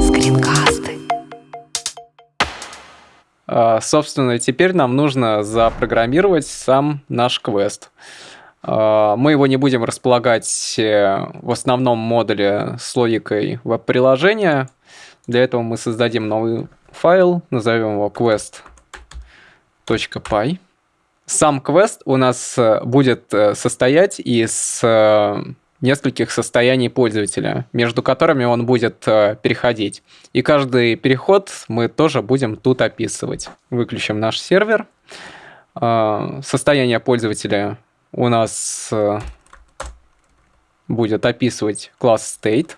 Скринкасты. А, Собственно, теперь нам нужно запрограммировать сам наш квест. А, Мы его не будем располагать э, в основном модуле с логикой веб-приложения. Для этого мы создадим новый файл, назовем его quest.py. Сам квест у нас э, будет э, состоять из нескольких состояний пользователя, между которыми он будет э, переходить. И каждый переход мы тоже будем тут описывать. Выключим наш сервер. А, Состояние пользователя у нас э, будет описывать класс state.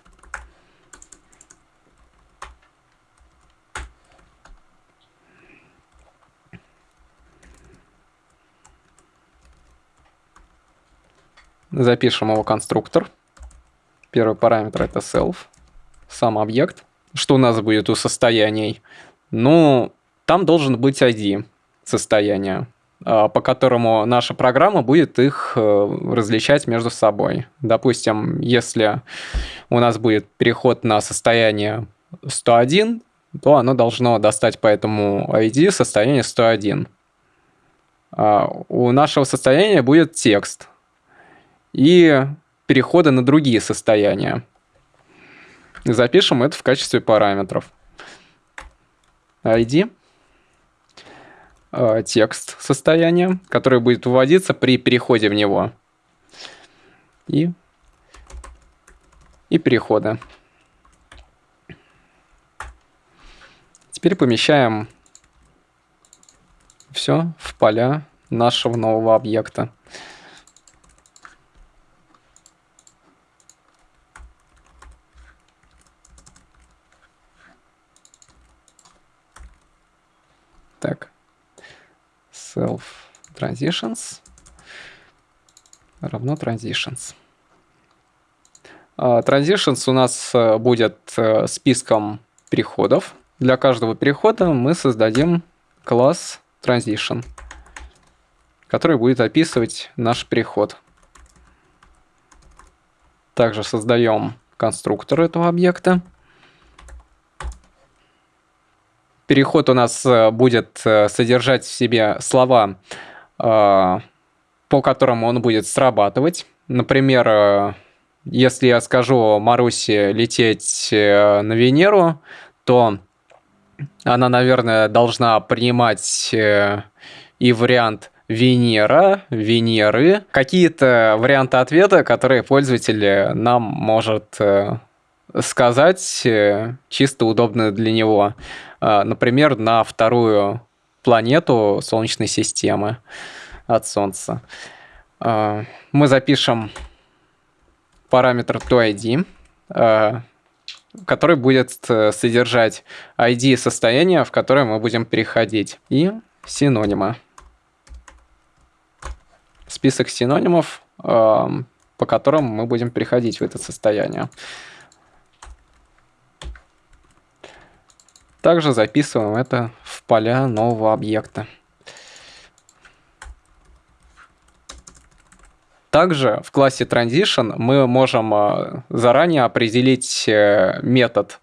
Запишем его конструктор. Первый параметр это self, сам объект. Что у нас будет у состояний? Ну, там должен быть ID состояния, а, по которому наша программа будет их э, различать между собой. Допустим, если у нас будет переход на состояние 101, то оно должно достать по этому ID состояние 101. А У нашего состояния будет текст и переходы на другие состояния. Запишем это в качестве параметров. ID, э, текст состояния, который будет выводиться при переходе в него. И, и переходы. Теперь помещаем все в поля нашего нового объекта. Так. Self transitions равно transitions. А, Transitions у нас э, будет э, списком переходов. Для каждого перехода мы создадим класс transition, который будет описывать наш переход. Также создаем конструктор этого объекта. Переход у нас э, будет э, содержать в себе слова, э, по которым он будет срабатывать. Например, если я скажу Марусе лететь на Венеру, то она, наверное, должна принимать и вариант Венера, Венеры, какие-то варианты ответа, которые пользователь нам может сказать чисто удобно для него. А, например, на вторую планету Солнечной системы от Солнца. А, мы запишем параметр toID, а, который будет э, содержать ID состояния, в которое мы будем переходить, и синонимы. Список синонимов, по которым мы будем переходить в это состояние. Также записываем это в поля нового объекта. Также в классе Transition мы можем э, заранее определить э, метод,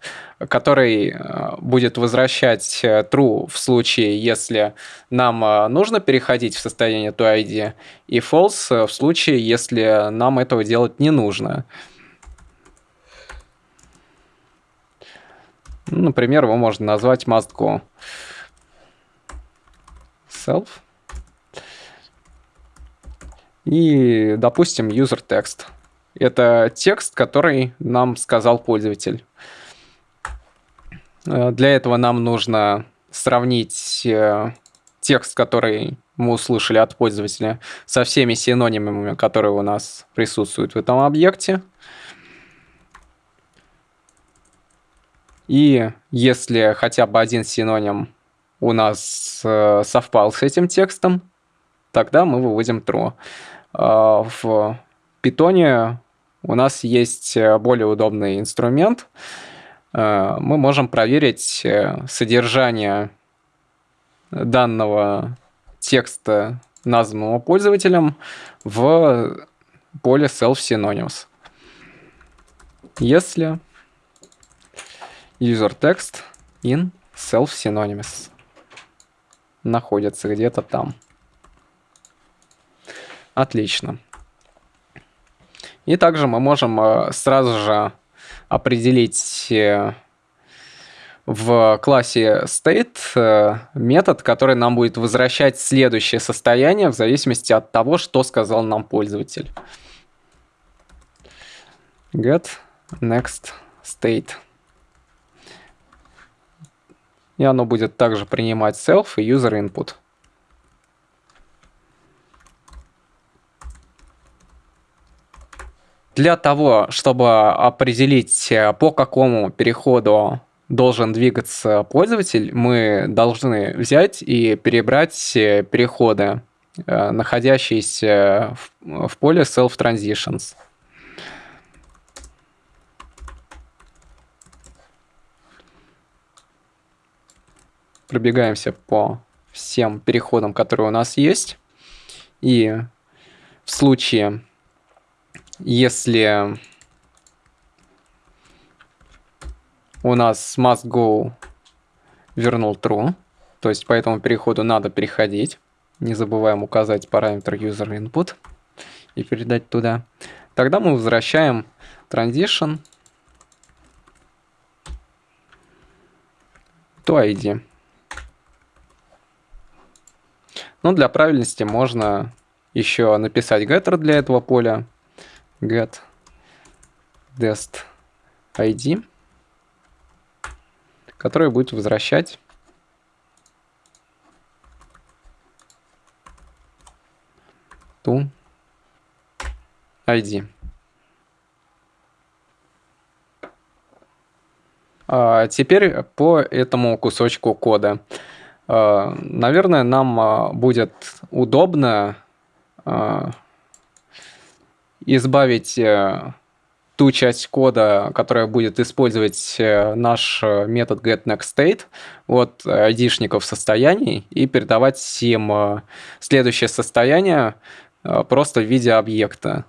который э, будет возвращать true в случае, если нам нужно переходить в состояние toID, и false в случае, если нам этого делать не нужно. Например, его можно назвать must go. Self. И, допустим, user text. Это текст, который нам сказал пользователь. Э, для этого нам нужно сравнить э, текст, который мы услышали от пользователя, со всеми синонимами, которые у нас присутствуют в этом объекте. И если хотя бы один синоним у нас э, совпал с этим текстом, тогда мы выводим true. Э, в питоне у нас есть э, более удобный инструмент. Э, мы можем проверить э, содержание данного текста, названного пользователем, в поле self synonyms. если user text in self synonymous находится где-то там. Отлично. И также мы можем э, сразу же определить э, в классе state э, метод, который нам будет возвращать следующее состояние в зависимости от того, что сказал нам пользователь. get next state. И оно будет также принимать self и user input. Для того, чтобы определить, э, по какому переходу должен двигаться пользователь, мы должны взять и перебрать э, переходы, э, находящиеся в поле Self Transitions. Пробегаемся по всем переходам, которые у нас есть. И в случае если у нас must go вернул true, то есть по этому переходу надо переходить. Не забываем указать параметр user input и передать туда. Тогда мы возвращаем transition to ID. Но для правильности можно еще написать getter для этого поля get dest id, который будет возвращать ту ID. А теперь по этому кусочку кода. А, наверное, нам а, будет удобно а, избавить э, ту часть кода, которая будет использовать э, наш э, метод getNextState от айдишников состояний и передавать им следующее состояние просто в виде объекта.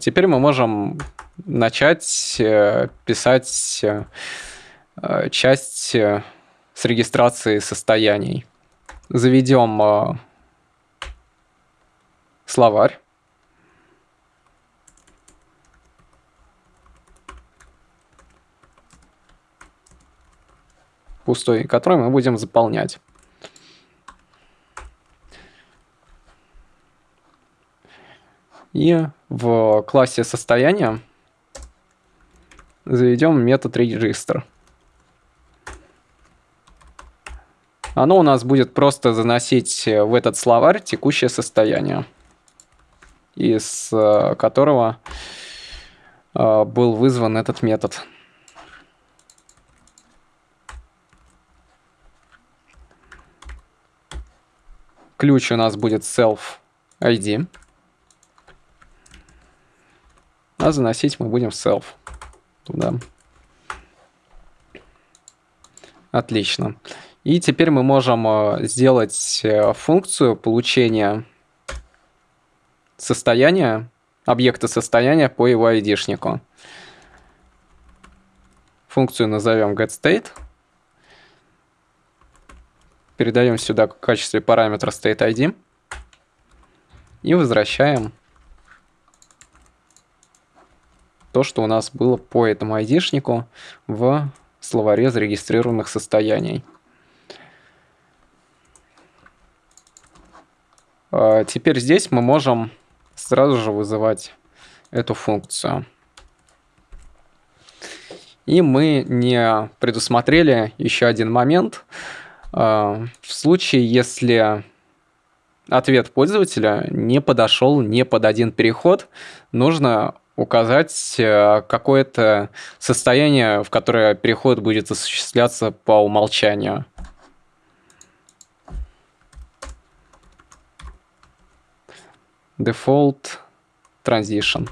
Теперь мы можем начать писать часть с регистрации состояний. Заведем словарь. пустой, который мы будем заполнять. И в классе состояния заведем метод register. Оно у нас будет просто заносить в этот словарь текущее состояние, из э, которого э, был вызван этот метод. Ключ у нас будет self ID. А заносить мы будем self туда. Отлично. И теперь мы можем э, сделать э, функцию получения состояния, объекта состояния по его ID-шнику. Функцию назовем getState передаем сюда в качестве параметра state_id и возвращаем то, что у нас было по этому айдишнику в словаре зарегистрированных состояний. Теперь здесь мы можем сразу же вызывать эту функцию. И мы не предусмотрели еще один момент – а, в случае, если ответ пользователя не подошел не под один переход, нужно указать э, какое-то состояние, в которое переход будет осуществляться по умолчанию. Default transition,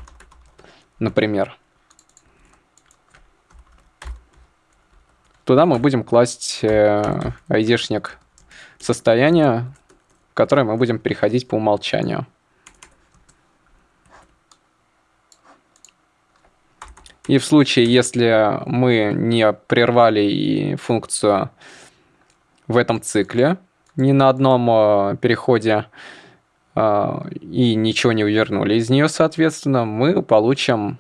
например. Туда мы будем класть э, айдишник состояния, в которое мы будем переходить по умолчанию. И в случае, если мы не прервали и функцию в этом цикле, ни на одном э, переходе и ничего не вернули из нее, соответственно, мы получим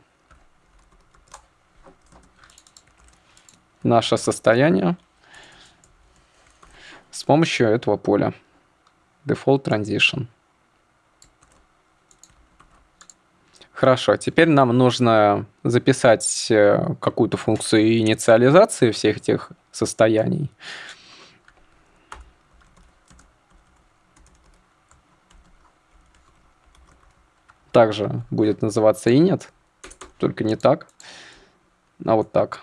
наше состояние с помощью этого поля. Default Transition. Хорошо, теперь нам нужно записать э, какую-то функцию инициализации всех этих состояний. Также будет называться init, только не так, а вот так.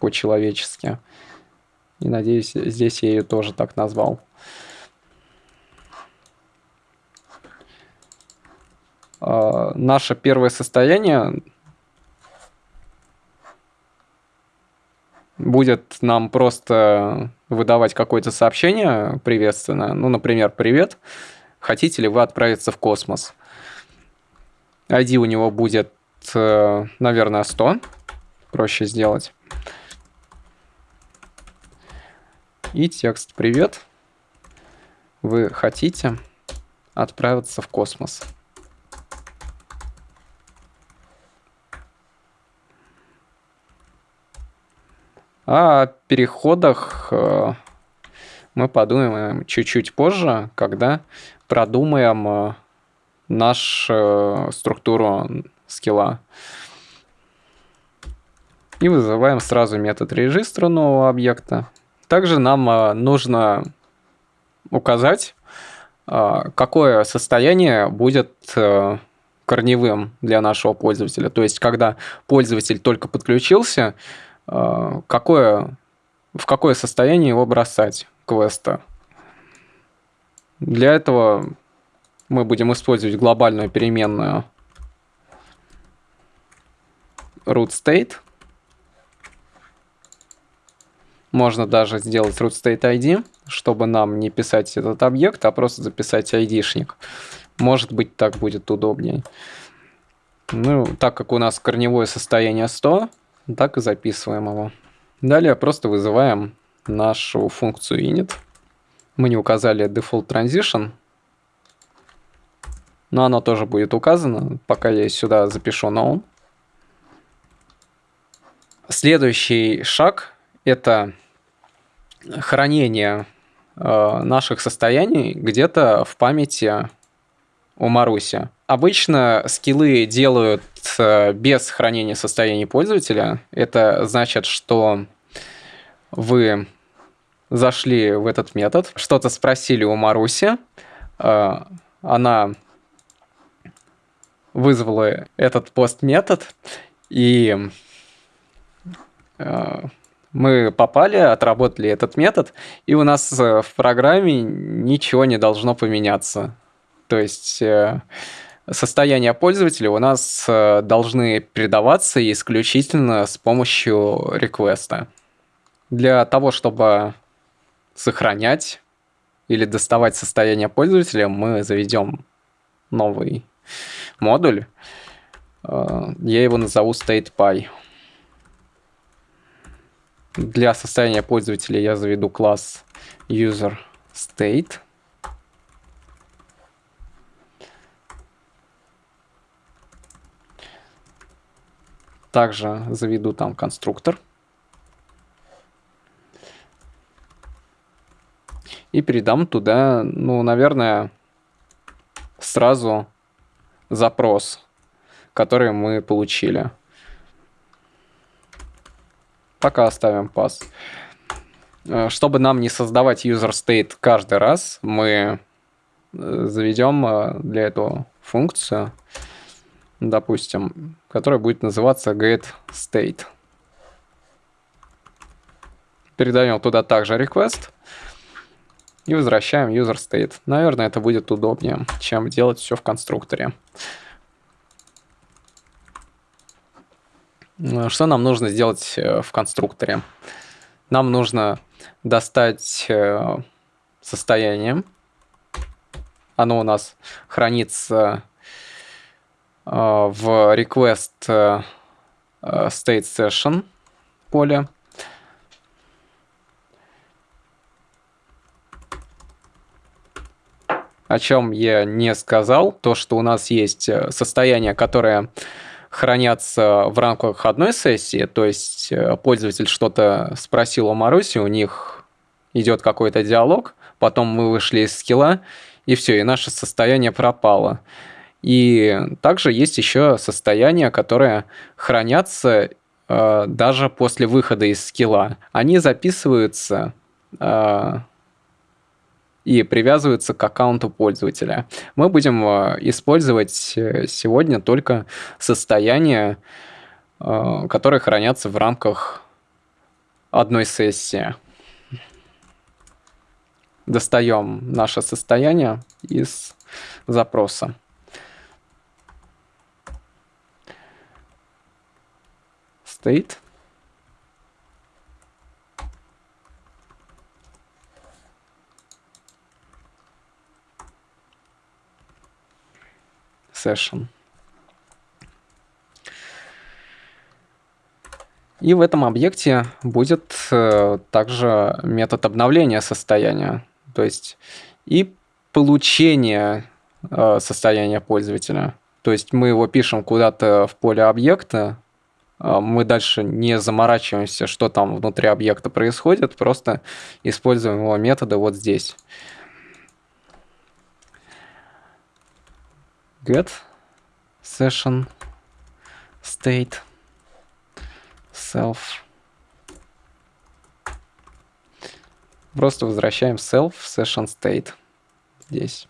По-человечески. И надеюсь, здесь я ее тоже так назвал. А, наше первое состояние будет нам просто выдавать какое-то сообщение приветственное. Ну, например, «Привет, хотите ли вы отправиться в космос?» ID у него будет, э, наверное, 100. Проще сделать. И текст «Привет, вы хотите отправиться в космос?» А о переходах э, мы подумаем чуть-чуть позже, когда продумаем э, нашу э, структуру скилла. И вызываем сразу метод регистра нового объекта. Также нам нужно указать, какое состояние будет корневым для нашего пользователя. То есть, когда пользователь только подключился, какое, в какое состояние его бросать квеста. Для этого мы будем использовать глобальную переменную root state. Можно даже сделать root state ID, чтобы нам не писать этот объект, а просто записать ID-шник. Может быть, так будет удобнее. Ну, так как у нас корневое состояние 100, так и записываем его. Далее просто вызываем нашу функцию init. Мы не указали default transition, но оно тоже будет указано, пока я сюда запишу known. Следующий шаг – это хранение э, наших состояний где-то в памяти у Маруси. Обычно скиллы делают э, без хранения состояния пользователя. Это значит, что вы зашли в этот метод, что-то спросили у Маруси, э, она вызвала этот пост-метод, и э, мы попали, отработали этот метод, и у нас в программе ничего не должно поменяться. То есть состояния пользователя у нас э, должны передаваться исключительно с помощью реквеста. Для того, чтобы сохранять или доставать состояние пользователя, мы заведем новый модуль. Э, я его назову StatePy. Для состояния пользователя я заведу класс userState. Также заведу там конструктор. И передам туда, ну, наверное, сразу запрос, который мы получили. Пока оставим пас. Э, чтобы нам не создавать user state каждый раз, мы э, заведем э, для этого функцию допустим, которая будет называться getState. Передаем туда также request и возвращаем userState. Наверное, это будет удобнее, чем делать все в конструкторе. Что нам нужно сделать э, в конструкторе? Нам нужно достать э, состояние. Оно у нас хранится в request state session поле. О чем я не сказал, то, что у нас есть состояние, которое хранятся в рамках одной сессии, то есть э, пользователь что-то спросил у Маруси, у них идет какой-то диалог, потом мы вышли из скилла, и все, и наше состояние пропало. И также есть еще состояния, которые хранятся э, даже после выхода из скилла. Они записываются э, и привязываются к аккаунту пользователя. Мы будем э, использовать э, сегодня только состояния, э, которые хранятся в рамках одной сессии. Достаем наше состояние из запроса. State. Session. И в этом объекте будет э, также метод обновления состояния, то есть и получение э, состояния пользователя. То есть мы его пишем куда-то в поле объекта, э, мы дальше не заморачиваемся, что там внутри объекта происходит, просто используем его методы вот здесь. Get session state self. Просто возвращаем self session state здесь.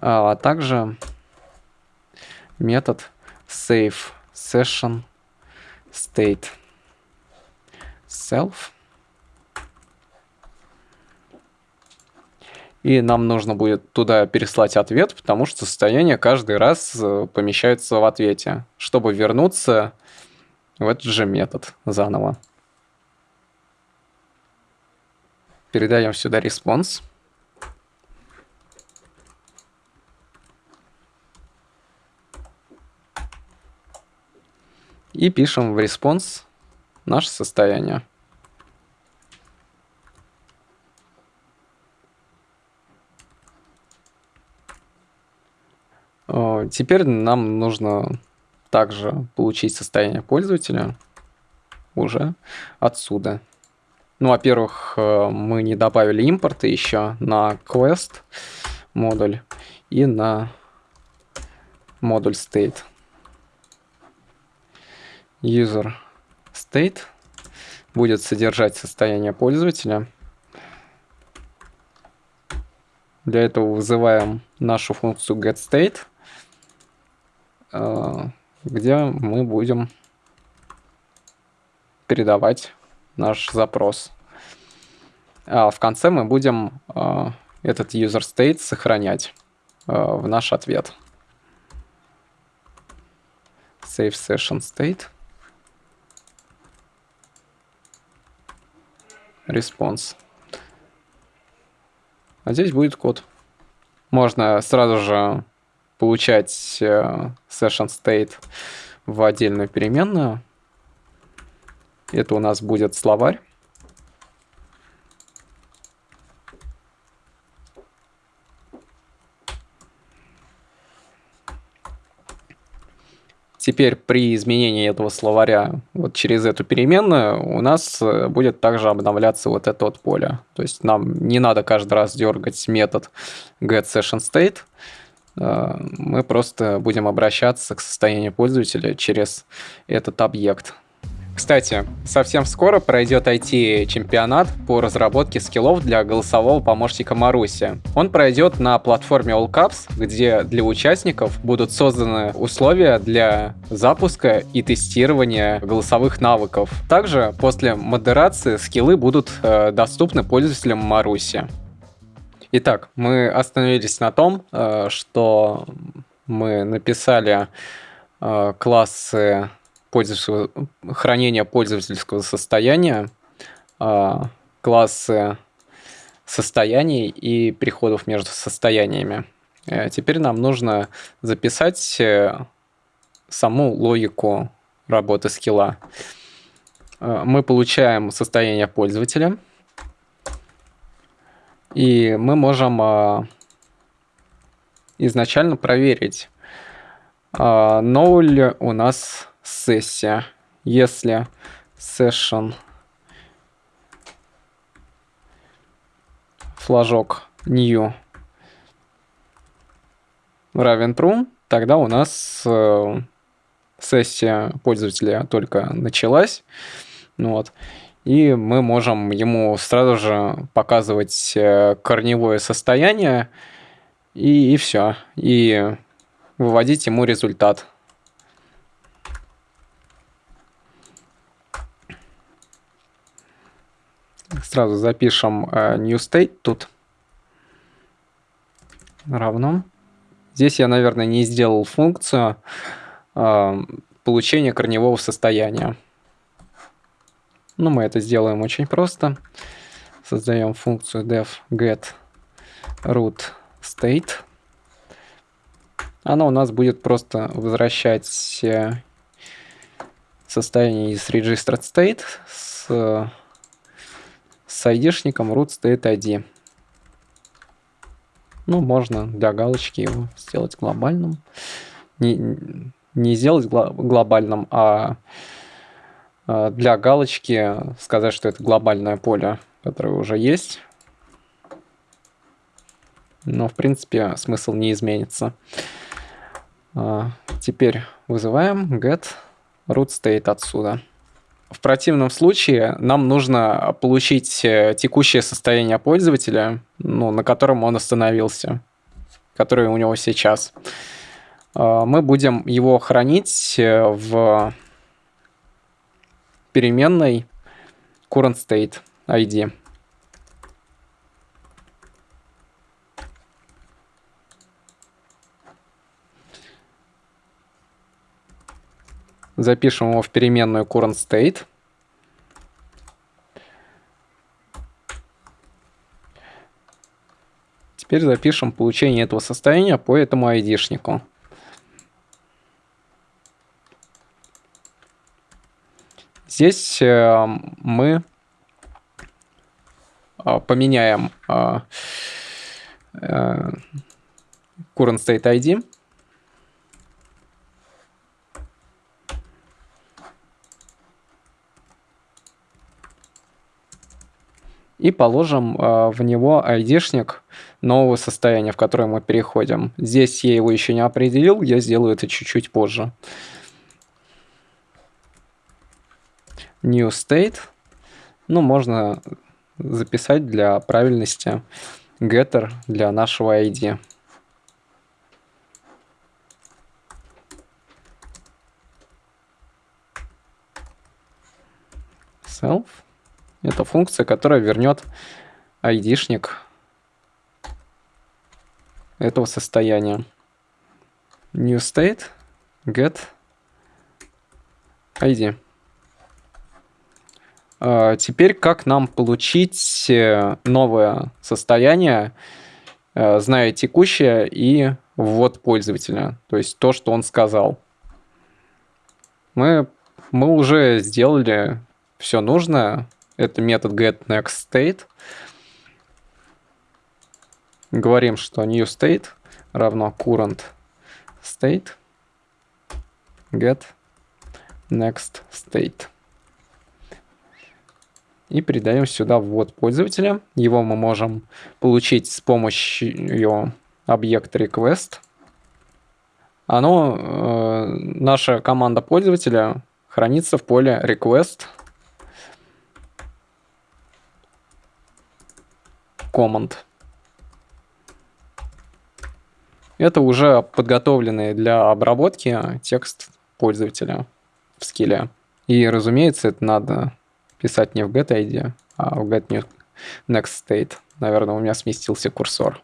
А, а также метод save session state self и нам нужно будет туда переслать ответ, потому что состояние каждый раз э, помещается в ответе, чтобы вернуться в этот же метод заново. Передаем сюда response. И пишем в response наше состояние. Теперь нам нужно также получить состояние пользователя уже отсюда. Ну, во-первых, э, мы не добавили импорты еще на Quest модуль и на модуль state. User state будет содержать состояние пользователя. Для этого вызываем нашу функцию getState – Э, где мы будем передавать наш запрос. А в конце мы будем э, этот user state сохранять э, в наш ответ. Save session state. Response. А здесь будет код. Можно сразу же получать э, session state в отдельную переменную. Это у нас будет словарь. Теперь при изменении этого словаря вот через эту переменную у нас э, будет также обновляться вот это вот поле. То есть нам не надо каждый раз дергать метод getSessionState, мы просто будем обращаться к состоянию пользователя через этот объект. Кстати, совсем скоро пройдет IT-чемпионат по разработке скиллов для голосового помощника Маруси. Он пройдет на платформе AllCaps, где для участников будут созданы условия для запуска и тестирования голосовых навыков. Также после модерации скиллы будут э, доступны пользователям Маруси. Итак, мы остановились на том, э, что мы написали э, классы хранения пользовательского состояния, э, классы состояний и переходов между состояниями. Теперь нам нужно записать саму логику работы скилла. Мы получаем состояние пользователя, и мы можем изначально проверить, новая ли у нас сессия. Если session флажок new равен true, тогда у нас э, сессия пользователя только началась. Ну вот. И мы можем ему сразу же показывать э, корневое состояние, и, и все. И выводить ему результат. Сразу запишем э, new state тут. Равно. Здесь я, наверное, не сделал функцию э, получения корневого состояния. Ну, мы это сделаем очень просто. Создаем функцию def get root state. Она у нас будет просто возвращать состояние из registered state с с айдишником root state ID. Ну, можно для галочки его сделать глобальным. Не, не сделать гло глобальным, а для галочки сказать, что это глобальное поле, которое уже есть. Но, в принципе, смысл не изменится. А, теперь вызываем get root state отсюда. В противном случае нам нужно получить э, текущее состояние пользователя, ну, на котором он остановился, которое у него сейчас. Мы будем его хранить э, в переменной current state ID. Запишем его в переменную current state. Теперь запишем получение этого состояния по этому айдишнику. Здесь э, мы э, поменяем э, current state ID и положим в него айдишник нового состояния, в которое мы переходим. Здесь я его еще не определил, я сделаю это чуть-чуть позже. New state. Ну, можно записать для правильности getter для нашего ID. Self. Это функция, которая вернет айдишник этого состояния. New state get ID. А, теперь как нам получить э, новое состояние, э, зная текущее и ввод пользователя, то есть то, что он сказал. Мы, мы уже сделали все нужное, это метод getNextState. Говорим, что new state равно current state get next state. И передаем сюда ввод пользователя. Его мы можем получить с помощью объекта request. Оно, э, наша команда пользователя хранится в поле request command. Это уже подготовленный для обработки текст пользователя в скилле. И, разумеется, это надо писать не в getID, а в get next state. Наверное, у меня сместился курсор.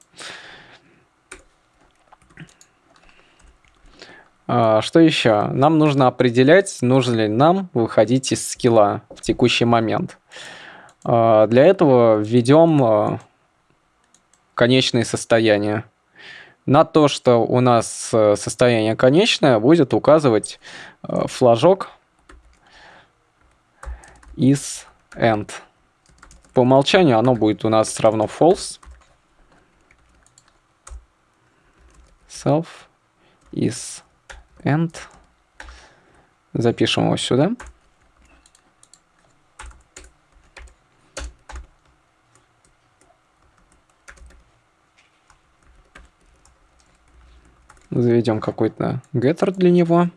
А, что еще? Нам нужно определять, нужно ли нам выходить из скилла в текущий момент. А, для этого введем а, конечные состояния. На то, что у нас э, состояние конечное, будет указывать э, флажок is end. По умолчанию оно будет у нас равно false. Self is end. Запишем его сюда. Заведем какой-то getter для него.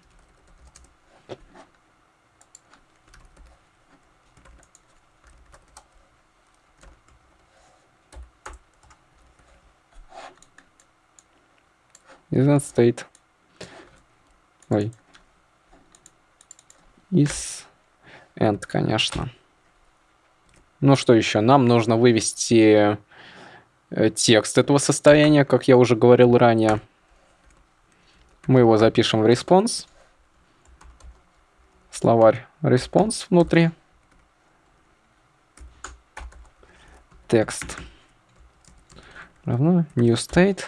Isn't state. Ой. Is end, конечно. Ну что еще? Нам нужно вывести э, текст этого состояния, как я уже говорил ранее. Мы его запишем в response. Словарь response внутри. Текст равно new state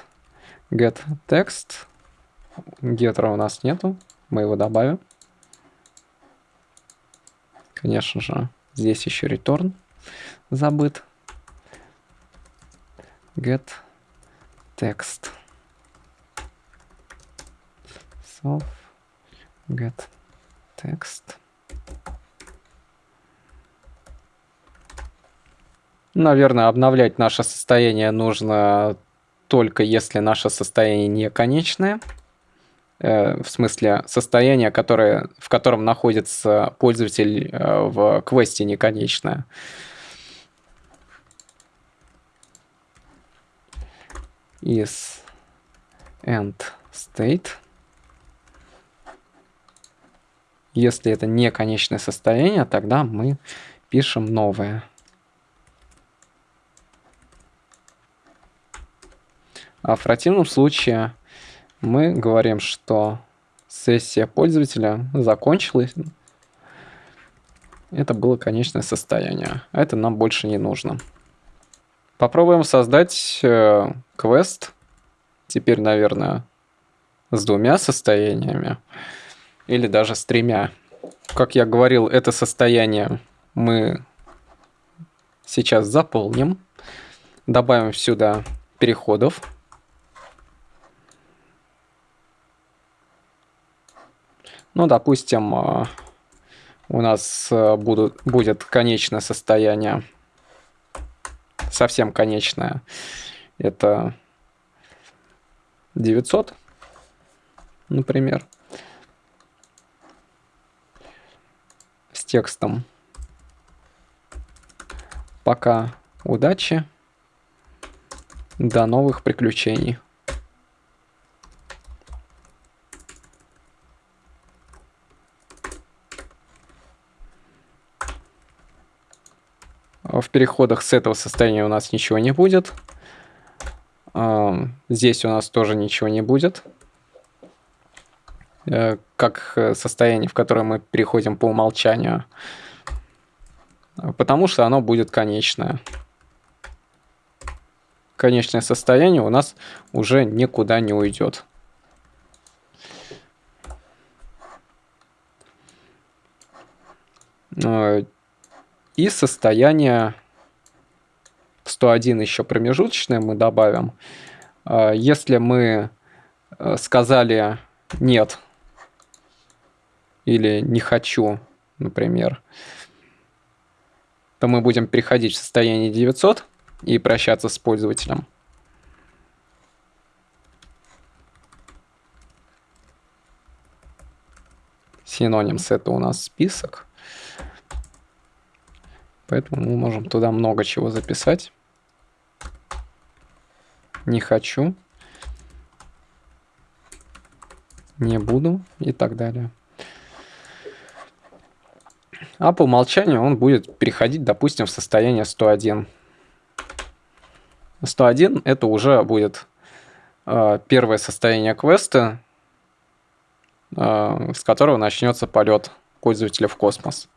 get text. Гетера у нас нету. Мы его добавим. Конечно же, здесь еще return забыт. Get text. self get text. Наверное, обновлять наше состояние нужно только если наше состояние не конечное. Э, в смысле, состояние, которое, в котором находится пользователь э, в квесте неконечное. Is end state. Если это не конечное состояние, тогда мы пишем новое. А в противном случае мы говорим, что сессия пользователя закончилась. Это было конечное состояние. А это нам больше не нужно. Попробуем создать э, квест. Теперь, наверное, с двумя состояниями или даже с тремя. Как я говорил, это состояние мы сейчас заполним. Добавим сюда переходов. Ну, допустим, э, у нас э, будут, будет конечное состояние, совсем конечное. Это 900, например. текстом. Пока удачи. До новых приключений. В переходах с этого состояния у нас ничего не будет. Здесь у нас тоже ничего не будет. Э, как э, состояние, в которое мы переходим по умолчанию, потому что оно будет конечное. Конечное состояние у нас уже никуда не уйдет. Э, и состояние 101 еще промежуточное мы добавим. Если мы сказали нет или не хочу, например, то мы будем переходить в состояние 900 и прощаться с пользователем. Синонимс это у нас список. Поэтому мы можем туда много чего записать. Не хочу. Не буду и так далее а по умолчанию он будет переходить, допустим, в состояние 101. 101 это уже будет э, первое состояние квеста, э, с которого начнется полет пользователя в космос.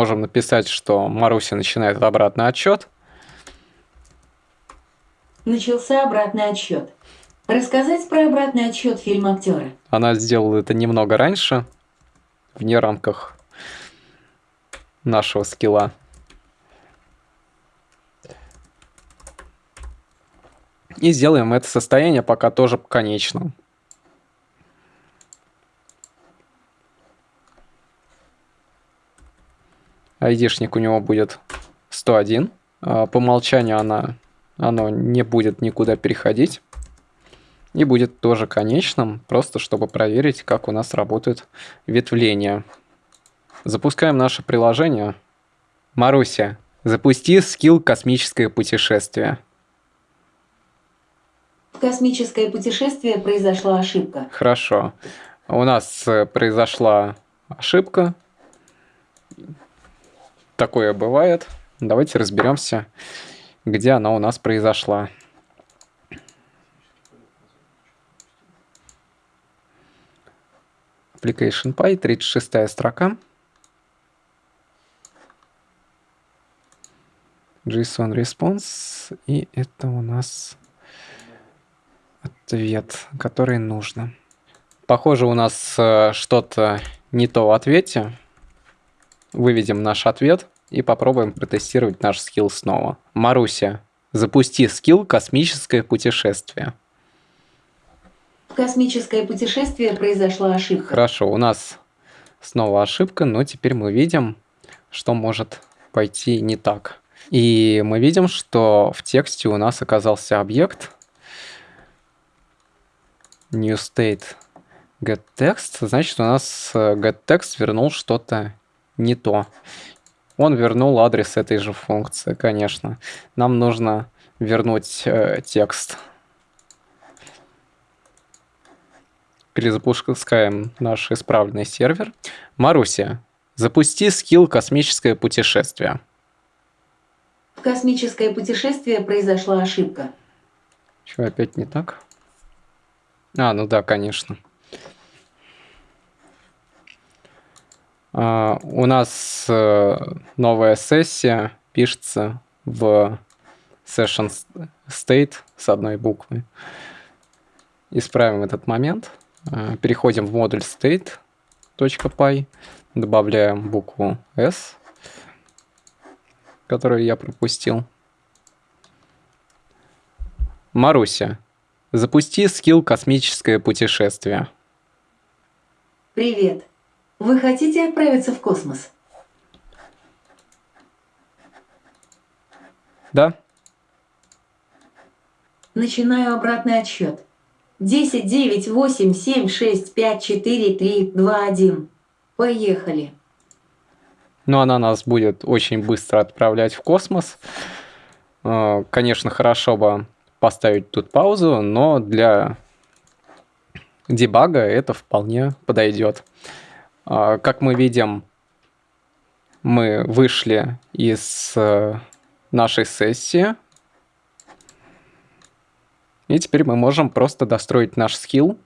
Можем написать, что Маруся начинает обратный отчет. Начался обратный отсчет. Рассказать про обратный отсчет фильма актера. Она сделала это немного раньше, вне рамках нашего скилла. И сделаем это состояние пока тоже конечным. Айдишник у него будет 101. А по умолчанию она, оно не будет никуда переходить. И будет тоже конечным, просто чтобы проверить, как у нас работают ветвления. Запускаем наше приложение. Маруся, запусти скилл «Космическое путешествие». Космическое путешествие произошла ошибка. Хорошо. У нас э, произошла ошибка. Такое бывает. Давайте разберемся, где она у нас произошла. Application Py, 36 строка. JSON response. И это у нас ответ, который нужно. Похоже, у нас э, что-то не то в ответе. Выведем наш ответ и попробуем протестировать наш скилл снова. Маруся, запусти скилл «Космическое путешествие». В космическое путешествие произошла ошибка. Хорошо, у нас снова ошибка, но теперь мы видим, что может пойти не так. И мы видим, что в тексте у нас оказался объект new state getText. Значит, у нас э, getText вернул что-то не то. Он вернул адрес этой же функции, конечно. Нам нужно вернуть э, текст. Перезапускаем наш исправленный сервер. Маруся, запусти скилл «Космическое путешествие». В космическое путешествие произошла ошибка. Что, опять не так? А, ну да, конечно. У нас э, новая сессия пишется в session state с одной буквы. Исправим этот момент. А, переходим в модуль state.py, добавляем букву s которую я пропустил. Маруся, запусти скилл «Космическое путешествие». Привет. Вы хотите отправиться в космос? Да? Начинаю обратный отсчет. 10, 9, 8, 7, 6, 5, 4, 3, 2, 1. Поехали. но она нас будет очень быстро отправлять в космос. Э, конечно, хорошо бы поставить тут паузу, но для дебага это вполне подойдет. Э, как мы видим, мы вышли из э, нашей сессии. И теперь мы можем просто достроить наш скилл.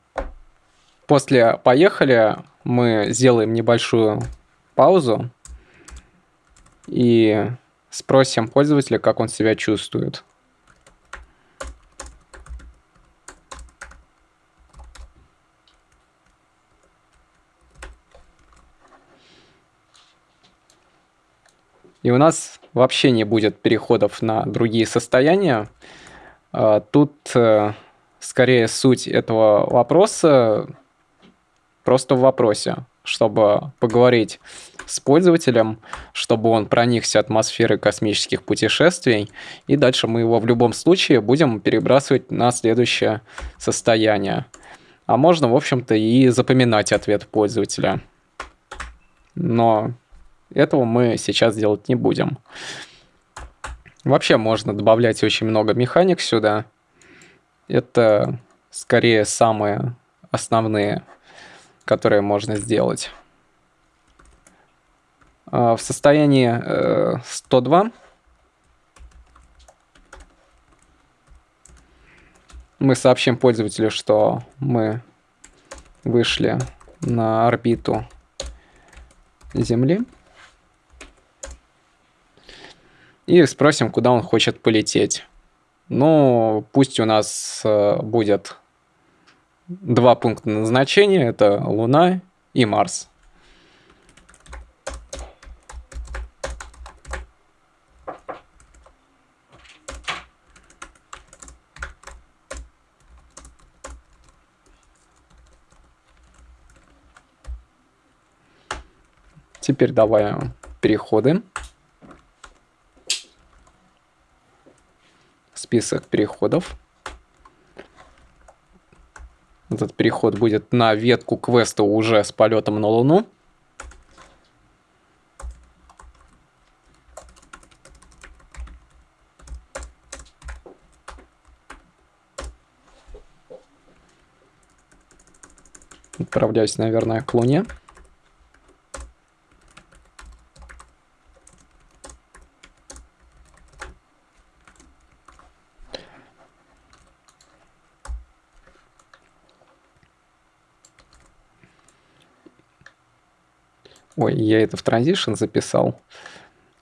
После «поехали» мы сделаем небольшую паузу и спросим пользователя, как он себя чувствует. И у нас вообще не будет переходов на другие состояния. А, тут э, скорее суть этого вопроса просто в вопросе, чтобы поговорить с пользователем, чтобы он проникся атмосферой космических путешествий, и дальше мы его в любом случае будем перебрасывать на следующее состояние. А можно, в общем-то, и запоминать ответ пользователя. Но этого мы сейчас делать не будем. Вообще можно добавлять очень много механик сюда. Это скорее самые основные, которые можно сделать. А, в состоянии 102 э, мы сообщим пользователю, что мы вышли на орбиту Земли. И спросим, куда он хочет полететь. Ну, пусть у нас э, будет два пункта назначения. Это Луна и Марс. Теперь давай переходы. Список переходов. Этот переход будет на ветку квеста уже с полетом на Луну. Отправляюсь, наверное, к Луне. Ой, я это в Transition записал.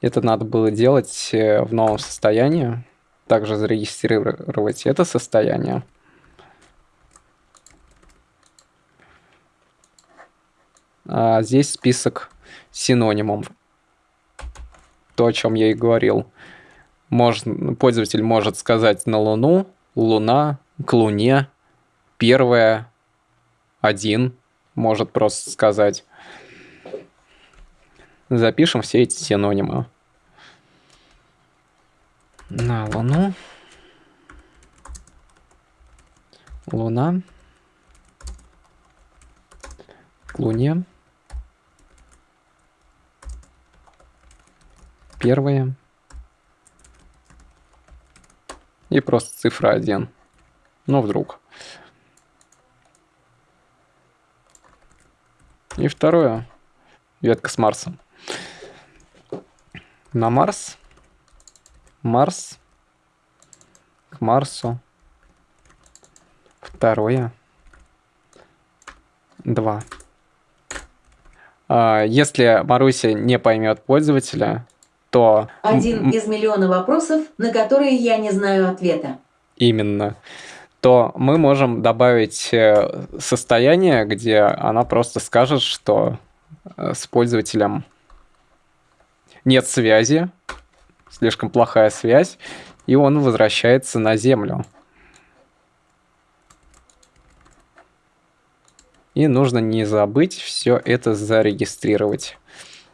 Это надо было делать э, в новом состоянии. Также зарегистрировать это состояние. А здесь список синонимов. То, о чем я и говорил. Можно, пользователь может сказать на Луну, Луна, к Луне, первая, один, может просто сказать. Запишем все эти синонимы. На Луну. Луна. К Луне. Первое. И просто цифра 1. Ну, вдруг. И второе. Ветка с Марсом на Марс. Марс. К Марсу. Второе. Два. А, если Маруся не поймет пользователя, то... Один из миллиона вопросов, на которые я не знаю ответа. Именно. То мы можем добавить э, состояние, где она просто скажет, что э, с пользователем нет связи, слишком плохая связь, и он возвращается на Землю. И нужно не забыть все это зарегистрировать.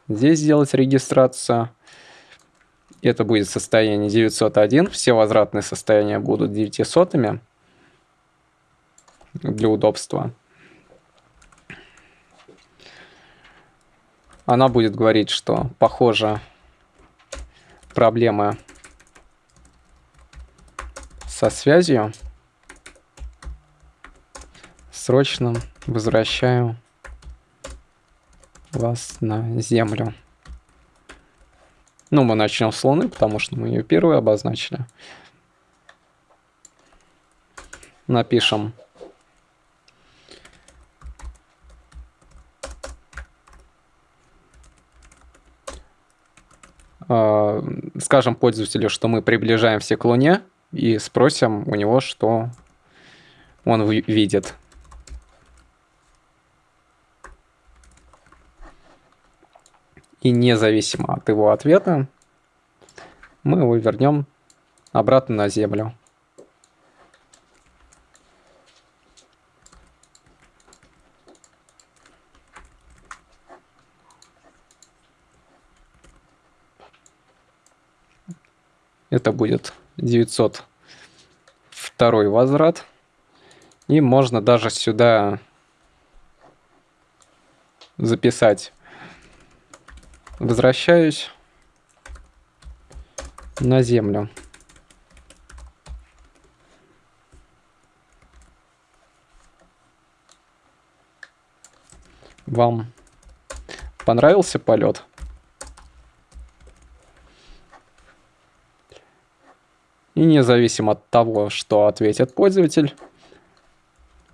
Здесь сделать регистрацию. Это будет состояние 901. Все возвратные состояния будут 900 для удобства. Она будет говорить, что похоже проблемы со связью. Срочно возвращаю вас на Землю. Ну, мы начнем с Луны, потому что мы ее первую обозначили. Напишем скажем пользователю, что мы приближаемся к Луне, и спросим у него, что он видит. И независимо от его ответа, мы его вернем обратно на Землю. Это будет 902 возврат. И можно даже сюда записать. Возвращаюсь на землю. Вам понравился полет? И независимо от того, что ответит пользователь,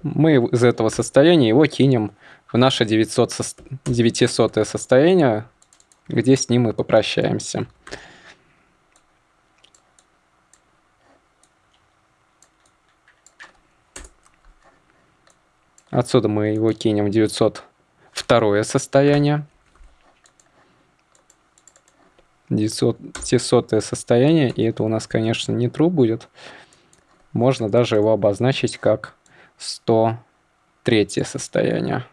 мы из этого состояния его кинем в наше 900 со... 900 состояние, где с ним мы попрощаемся. Отсюда мы его кинем в 902 состояние. 900 состояние, и это у нас, конечно, не true будет. Можно даже его обозначить как 103 состояние.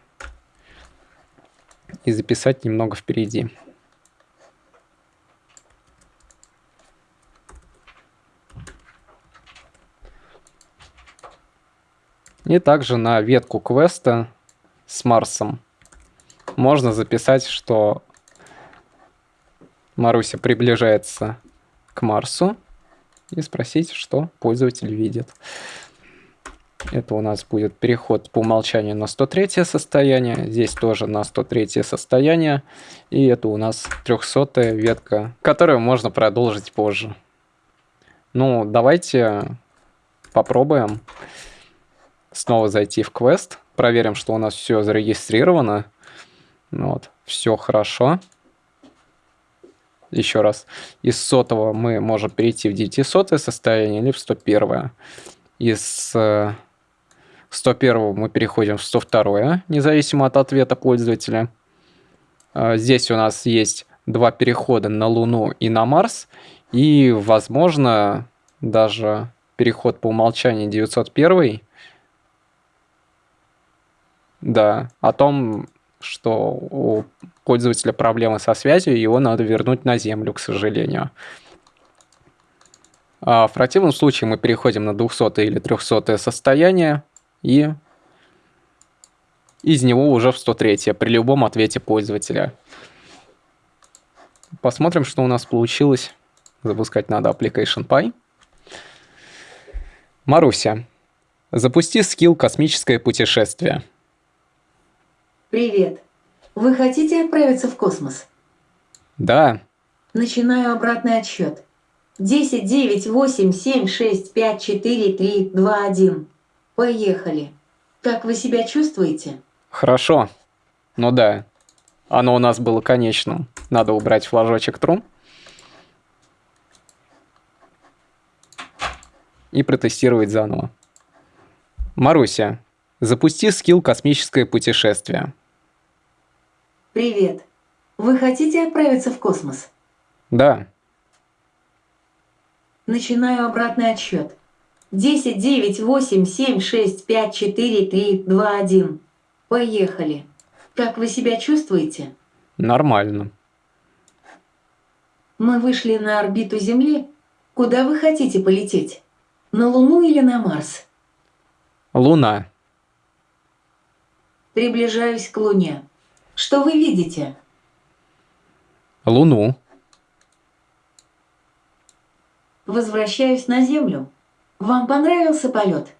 И записать немного впереди. И также на ветку квеста с Марсом можно записать, что Маруся приближается к Марсу и спросить, что пользователь видит. Это у нас будет переход по умолчанию на 103 состояние. Здесь тоже на 103 состояние. И это у нас 300 ветка, которую можно продолжить позже. Ну, давайте попробуем снова зайти в квест. Проверим, что у нас все зарегистрировано. Вот, все хорошо. Еще раз. Из сотого мы можем перейти в 900 состояние или в 101. Из 101 э, мы переходим в 102, независимо от ответа пользователя. А, здесь у нас есть два перехода на Луну и на Марс. И, возможно, даже переход по умолчанию 901 да, о том, что у пользователя проблемы со связью, его надо вернуть на землю, к сожалению. А в противном случае мы переходим на 200 или 300 состояние и из него уже в 103 при любом ответе пользователя. Посмотрим, что у нас получилось. Запускать надо Application Py. Маруся, запусти скилл «Космическое путешествие». Привет. Вы хотите отправиться в космос? Да. Начинаю обратный отсчет. 10, 9, 8, 7, 6, 5, 4, 3, 2, 1. Поехали. Как вы себя чувствуете? Хорошо. Ну да. Оно у нас было конечным. Надо убрать флажочек трум. И протестировать заново. Маруся, запусти скилл «Космическое путешествие». Привет. Вы хотите отправиться в космос? Да. Начинаю обратный отсчет. 10, 9, 8, 7, 6, 5, 4, 3, 2, 1. Поехали. Как вы себя чувствуете? Нормально. Мы вышли на орбиту Земли. Куда вы хотите полететь? На Луну или на Марс? Луна. Приближаюсь к Луне. Что вы видите? Луну. Возвращаюсь на Землю. Вам понравился полет?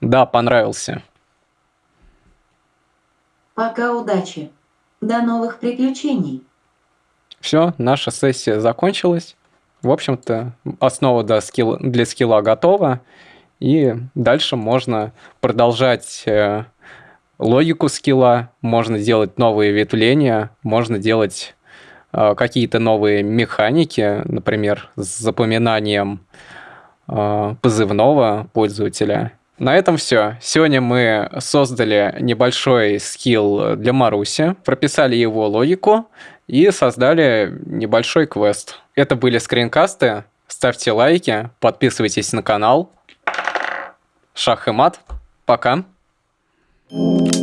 Да, понравился. Пока удачи. До новых приключений. Все, наша сессия закончилась. В общем-то, основа для скилла, для скилла готова. И дальше можно продолжать э, логику скилла, можно делать новые ветвления, можно делать э, какие-то новые механики, например, с запоминанием э, позывного пользователя. На этом все. Сегодня мы создали небольшой скилл для Маруси, прописали его логику и создали небольшой квест. Это были скринкасты. Ставьте лайки, подписывайтесь на канал. Шах и мат. Пока. you